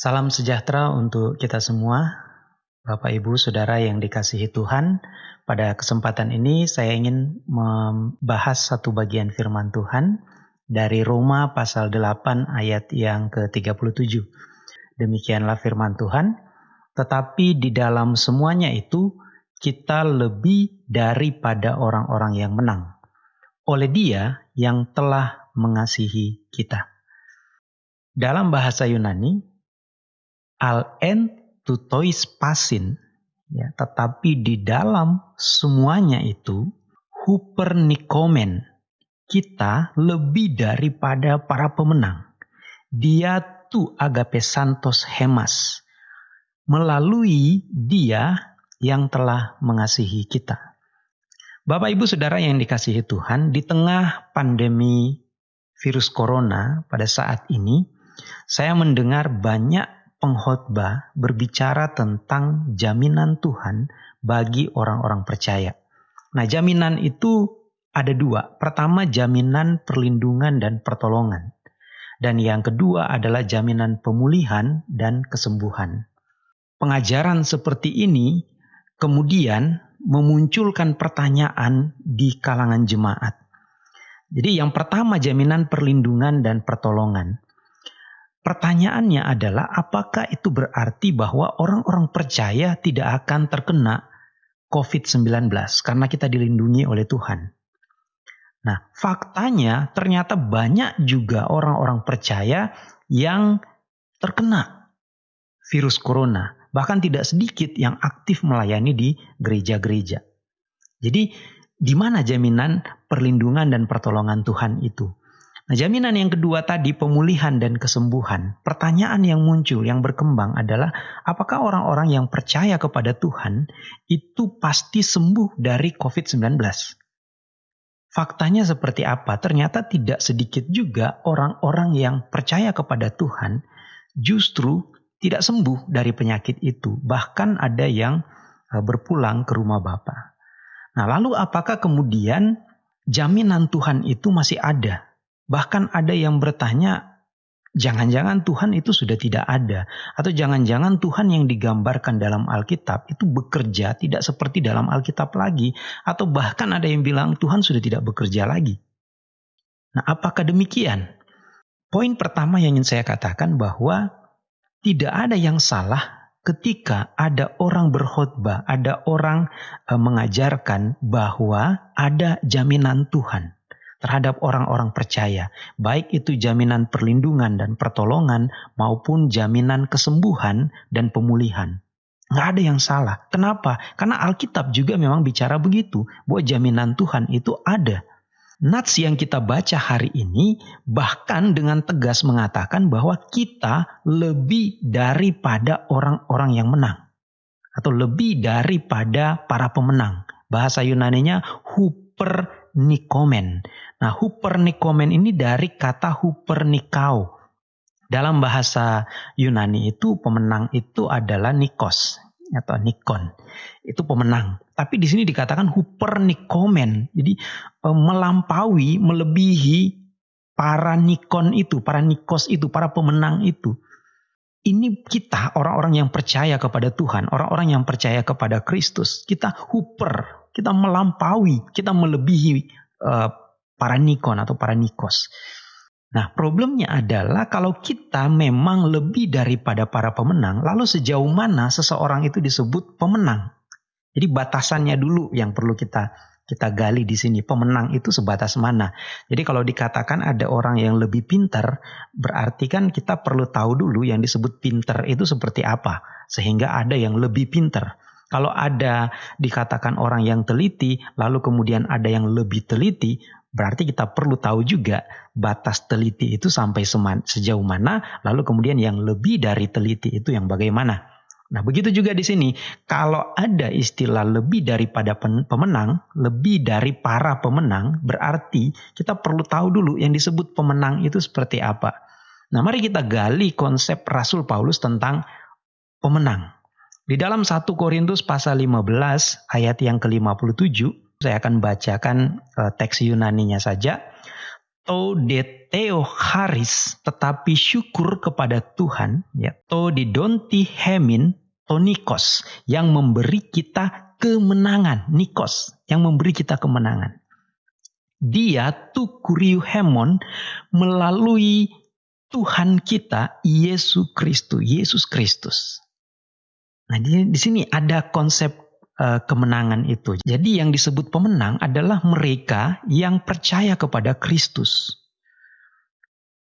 Salam sejahtera untuk kita semua, Bapak Ibu Saudara yang dikasihi Tuhan. Pada kesempatan ini saya ingin membahas satu bagian firman Tuhan dari Roma pasal 8 ayat yang ke-37. Demikianlah firman Tuhan, tetapi di dalam semuanya itu kita lebih daripada orang-orang yang menang. Oleh dia yang telah mengasihi kita. Dalam bahasa Yunani, al en tutois pasin. Ya tetapi di dalam semuanya itu hupernikomen. Kita lebih daripada para pemenang. Dia tu agape santos hemas. Melalui dia yang telah mengasihi kita. Bapak Ibu Saudara yang dikasihi Tuhan di tengah pandemi virus corona pada saat ini saya mendengar banyak pengkhotbah berbicara tentang jaminan Tuhan bagi orang-orang percaya. Nah, jaminan itu ada dua. Pertama, jaminan perlindungan dan pertolongan. Dan yang kedua adalah jaminan pemulihan dan kesembuhan. Pengajaran seperti ini kemudian memunculkan pertanyaan di kalangan jemaat. Jadi yang pertama jaminan perlindungan dan pertolongan. Pertanyaannya adalah apakah itu berarti bahwa orang-orang percaya tidak akan terkena COVID-19 karena kita dilindungi oleh Tuhan. Nah, faktanya ternyata banyak juga orang-orang percaya yang terkena virus corona. Bahkan tidak sedikit yang aktif melayani di gereja-gereja. Jadi, di mana jaminan perlindungan dan pertolongan Tuhan itu? Nah, jaminan yang kedua tadi pemulihan dan kesembuhan. Pertanyaan yang muncul, yang berkembang adalah apakah orang-orang yang percaya kepada Tuhan itu pasti sembuh dari COVID-19? Faktanya seperti apa? Ternyata tidak sedikit juga orang-orang yang percaya kepada Tuhan justru tidak sembuh dari penyakit itu. Bahkan ada yang e, berpulang ke rumah Bapa. Nah, lalu apakah kemudian jaminan Tuhan itu masih ada Bahkan ada yang bertanya, jangan-jangan Tuhan itu sudah tidak ada. Atau jangan-jangan Tuhan yang digambarkan dalam Alkitab itu bekerja tidak seperti dalam Alkitab lagi. Atau bahkan ada yang bilang Tuhan sudah tidak bekerja lagi. Nah apakah demikian? Poin pertama yang ingin saya katakan bahwa tidak ada yang salah ketika ada orang berkhotbah, ada orang eh, mengajarkan bahwa ada jaminan Tuhan terhadap orang-orang percaya, baik itu jaminan perlindungan dan pertolongan maupun jaminan kesembuhan dan pemulihan. Nggak ada yang salah. Kenapa? Karena Alkitab juga memang bicara begitu, bahwa jaminan Tuhan itu ada. Nats yang kita baca hari ini bahkan dengan tegas mengatakan bahwa kita lebih daripada orang-orang yang menang. Atau lebih daripada para pemenang. Bahasa Yunaninya huper-nikomen. Nah, hupernikomen ini dari kata hupernikau. Dalam bahasa Yunani itu pemenang itu adalah nikos atau nikon. Itu pemenang. Tapi di sini dikatakan hupernikomen. Jadi e, melampaui, melebihi para nikon itu, para nikos itu, para pemenang itu. Ini kita orang-orang yang percaya kepada Tuhan, orang-orang yang percaya kepada Kristus. Kita huper, kita melampaui, kita melebihi uh, para nikon atau para nikos. Nah, problemnya adalah kalau kita memang lebih daripada para pemenang, lalu sejauh mana seseorang itu disebut pemenang? Jadi batasannya dulu yang perlu kita kita gali di sini. Pemenang itu sebatas mana? Jadi kalau dikatakan ada orang yang lebih pintar, berarti kan kita perlu tahu dulu yang disebut pintar itu seperti apa. Sehingga ada yang lebih pintar. Kalau ada dikatakan orang yang teliti, lalu kemudian ada yang lebih teliti, Berarti kita perlu tahu juga batas teliti itu sampai sejauh mana, lalu kemudian yang lebih dari teliti itu yang bagaimana. Nah, begitu juga di sini. Kalau ada istilah lebih daripada pemenang, lebih dari para pemenang, berarti kita perlu tahu dulu yang disebut pemenang itu seperti apa. Nah, mari kita gali konsep Rasul Paulus tentang pemenang. Di dalam 1 Korintus pasal 15 ayat yang ke-57, saya akan bacakan uh, teks Yunaninya saja. to deteo haris tetapi syukur kepada Tuhan ya. To didonti hemin to nikos yang memberi kita kemenangan. Nikos yang memberi kita kemenangan. Dia tu kuriu hemon melalui Tuhan kita Yesus Kristus Yesus Kristus nah di, di sini ada konsep uh, kemenangan itu jadi yang disebut pemenang adalah mereka yang percaya kepada Kristus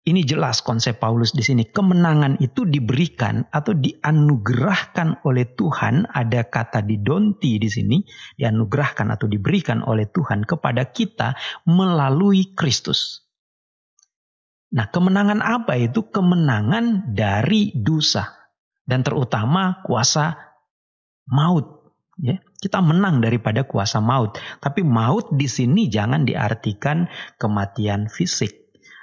ini jelas konsep Paulus di sini. Kemenangan itu diberikan atau dianugerahkan oleh Tuhan. Ada kata didonti di sini, dianugerahkan atau diberikan oleh Tuhan kepada kita melalui Kristus. Nah, kemenangan apa itu? Kemenangan dari dosa dan terutama kuasa maut. Ya, kita menang daripada kuasa maut. Tapi maut di sini jangan diartikan kematian fisik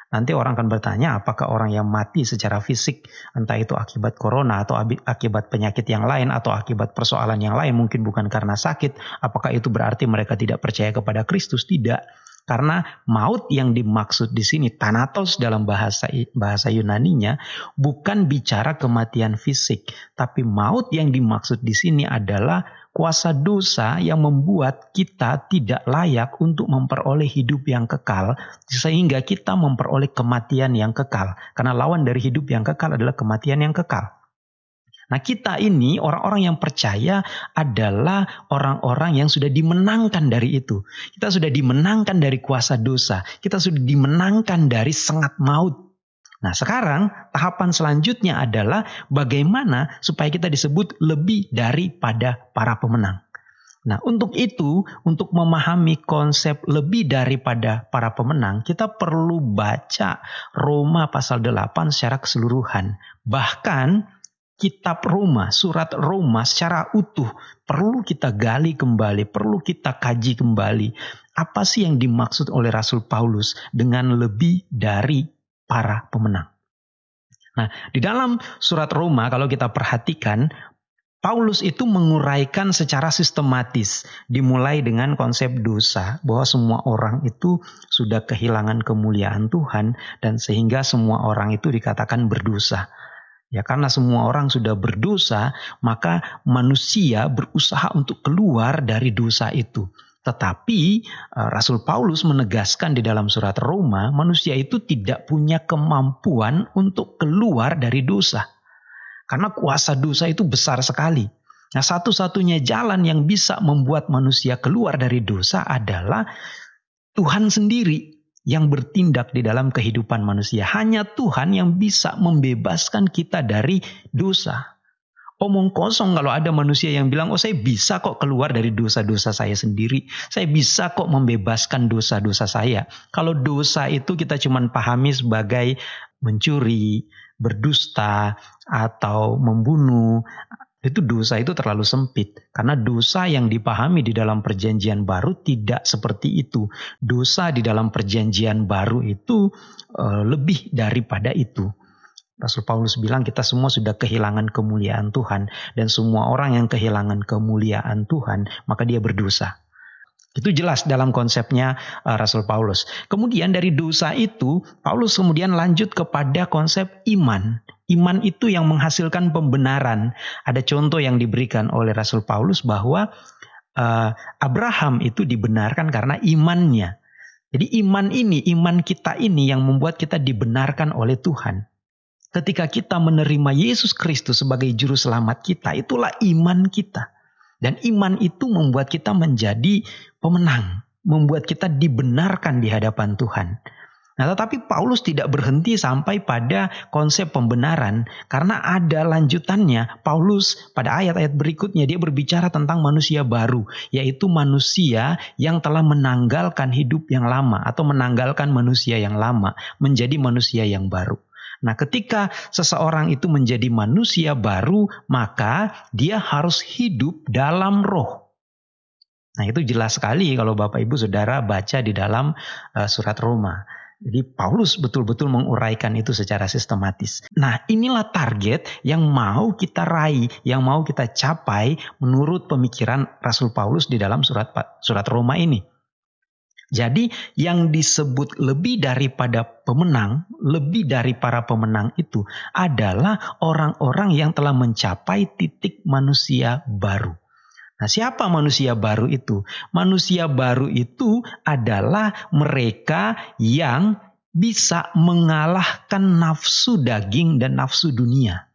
Nanti orang akan bertanya apakah orang yang mati secara fisik entah itu akibat corona atau akibat penyakit yang lain atau akibat persoalan yang lain mungkin bukan karena sakit, apakah itu berarti mereka tidak percaya kepada Kristus? Tidak. Karena maut yang dimaksud di sini tanatos dalam bahasa bahasa Yunaninya bukan bicara kematian fisik, tapi maut yang dimaksud di sini adalah kuasa dosa yang membuat kita tidak layak untuk memperoleh hidup yang kekal, sehingga kita memperoleh kematian yang kekal. Karena lawan dari hidup yang kekal adalah kematian yang kekal. Nah, kita ini orang-orang yang percaya adalah orang-orang yang sudah dimenangkan dari itu. Kita sudah dimenangkan dari kuasa dosa. Kita sudah dimenangkan dari sengat maut. Nah, sekarang tahapan selanjutnya adalah bagaimana supaya kita disebut lebih daripada para pemenang. Nah, untuk itu, untuk memahami konsep lebih daripada para pemenang, kita perlu baca Roma pasal 8 secara keseluruhan. Bahkan kitab Roma, surat Roma secara utuh perlu kita gali kembali, perlu kita kaji kembali. Apa sih yang dimaksud oleh Rasul Paulus dengan lebih dari para pemenang. Nah, di dalam surat Roma kalau kita perhatikan Paulus itu menguraikan secara sistematis, dimulai dengan konsep dosa, bahwa semua orang itu sudah kehilangan kemuliaan Tuhan, dan sehingga semua orang itu dikatakan berdosa. Ya, karena semua orang sudah berdosa, maka manusia berusaha untuk keluar dari dosa itu. Tetapi eh, Rasul Paulus menegaskan di dalam surat Roma, manusia itu tidak punya kemampuan untuk keluar dari dosa. Karena kuasa dosa itu besar sekali. Nah, satu-satunya jalan yang bisa membuat manusia keluar dari dosa adalah Tuhan sendiri yang bertindak di dalam kehidupan manusia. Hanya Tuhan yang bisa membebaskan kita dari dosa omong kosong kalau ada manusia yang bilang, oh saya bisa kok keluar dari dosa-dosa saya sendiri. Saya bisa kok membebaskan dosa-dosa saya. Kalau dosa itu kita cuma pahami sebagai mencuri, berdusta, atau membunuh. Itu dosa itu terlalu sempit. Karena dosa yang dipahami di dalam perjanjian baru tidak seperti itu. Dosa di dalam perjanjian baru itu uh, lebih daripada itu. Rasul Paulus bilang kita semua sudah kehilangan kemuliaan Tuhan dan semua orang yang kehilangan kemuliaan Tuhan maka dia berdosa. Itu jelas dalam konsepnya uh, Rasul Paulus. Kemudian dari dosa itu Paulus kemudian lanjut kepada konsep iman. Iman itu yang menghasilkan pembenaran. Ada contoh yang diberikan oleh Rasul Paulus bahwa uh, Abraham itu dibenarkan karena imannya. Jadi iman ini, iman kita ini yang membuat kita dibenarkan oleh Tuhan. Ketika kita menerima Yesus Kristus sebagai juru selamat kita, itulah iman kita. Dan iman itu membuat kita menjadi pemenang, membuat kita dibenarkan di hadapan Tuhan. Nah, tetapi Paulus tidak berhenti sampai pada konsep pembenaran karena ada lanjutannya. Paulus pada ayat-ayat berikutnya dia berbicara tentang manusia baru, yaitu manusia yang telah menanggalkan hidup yang lama atau menanggalkan manusia yang lama menjadi manusia yang baru. Nah, ketika seseorang itu menjadi manusia baru, maka dia harus hidup dalam roh. Nah, itu jelas sekali kalau Bapak Ibu Saudara baca di dalam uh, surat Roma. Jadi Paulus betul-betul menguraikan itu secara sistematis. Nah, inilah target yang mau kita raih, yang mau kita capai menurut pemikiran Rasul Paulus di dalam surat surat Roma ini. Jadi yang disebut lebih daripada pemenang, lebih dari para pemenang itu adalah orang-orang yang telah mencapai titik manusia baru. Nah, siapa manusia baru itu? Manusia baru itu adalah mereka yang bisa mengalahkan nafsu daging dan nafsu dunia.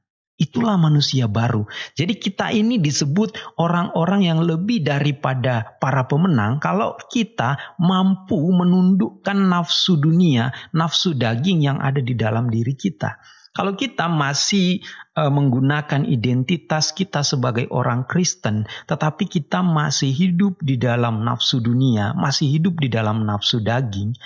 Itulah manusia baru. Jadi kita ini disebut orang-orang yang lebih daripada para pemenang kalau kita mampu menundukkan nafsu dunia, nafsu daging yang ada di dalam diri kita. Kalau kita masih uh, menggunakan identitas kita sebagai orang Kristen, tetapi kita masih hidup di dalam nafsu dunia, masih hidup di dalam nafsu daging,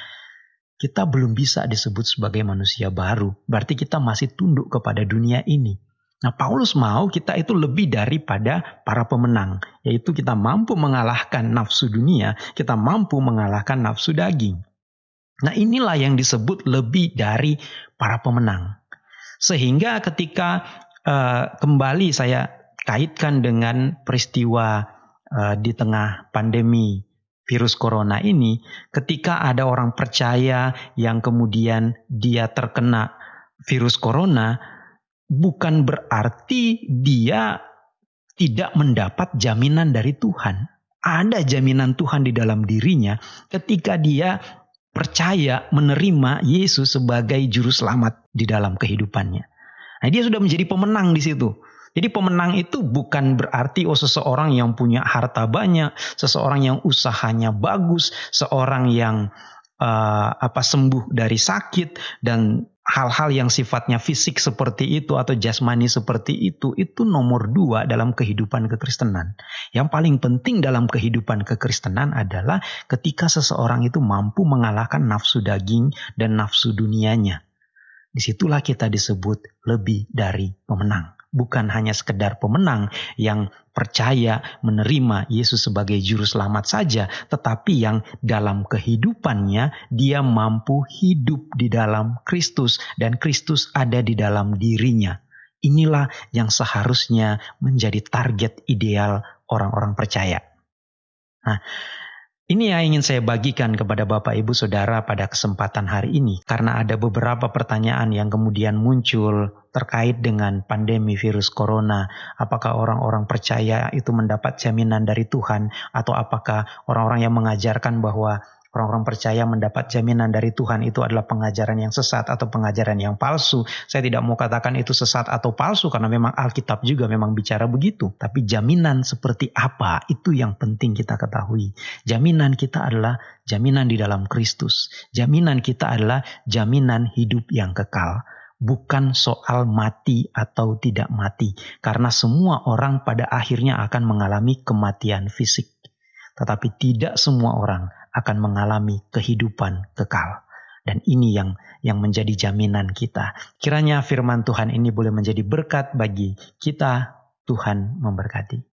kita belum bisa disebut sebagai manusia baru. Berarti kita masih tunduk kepada dunia ini. Nah, Paulus mau kita itu lebih daripada para pemenang, yaitu kita mampu mengalahkan nafsu dunia, kita mampu mengalahkan nafsu daging. Nah, inilah yang disebut lebih dari para pemenang. Sehingga ketika uh, kembali saya kaitkan dengan peristiwa uh, di tengah pandemi virus corona ini, ketika ada orang percaya yang kemudian dia terkena virus corona, bukan berarti dia tidak mendapat jaminan dari Tuhan. Ada jaminan Tuhan di dalam dirinya ketika dia percaya menerima Yesus sebagai juru selamat di dalam kehidupannya. Nah, dia sudah menjadi pemenang di situ. Jadi pemenang itu bukan berarti oh seseorang yang punya harta banyak, seseorang yang usahanya bagus, seorang yang uh, apa sembuh dari sakit dan hal-hal yang sifatnya fisik seperti itu atau jasmani seperti itu itu nomor dua dalam kehidupan kekristenan. Yang paling penting dalam kehidupan kekristenan adalah ketika seseorang itu mampu mengalahkan nafsu daging dan nafsu dunianya. Di situlah kita disebut lebih dari pemenang bukan hanya sekedar pemenang yang percaya menerima Yesus sebagai juru selamat saja, tetapi yang dalam kehidupannya dia mampu hidup di dalam Kristus dan Kristus ada di dalam dirinya. Inilah yang seharusnya menjadi target ideal orang-orang percaya. Nah, ini yang ingin saya bagikan kepada Bapak Ibu Saudara pada kesempatan hari ini karena ada beberapa pertanyaan yang kemudian muncul terkait dengan pandemi virus corona. Apakah orang-orang percaya itu mendapat jaminan dari Tuhan atau apakah orang-orang yang mengajarkan bahwa orang-orang percaya mendapat jaminan dari Tuhan itu adalah pengajaran yang sesat atau pengajaran yang palsu. Saya tidak mau katakan itu sesat atau palsu karena memang Alkitab juga memang bicara begitu. Tapi jaminan seperti apa itu yang penting kita ketahui. Jaminan kita adalah jaminan di dalam Kristus. Jaminan kita adalah jaminan hidup yang kekal bukan soal mati atau tidak mati, karena semua orang pada akhirnya akan mengalami kematian fisik, tetapi tidak semua orang akan mengalami kehidupan kekal. Dan ini yang yang menjadi jaminan kita. Kiranya firman Tuhan ini boleh menjadi berkat bagi kita. Tuhan memberkati.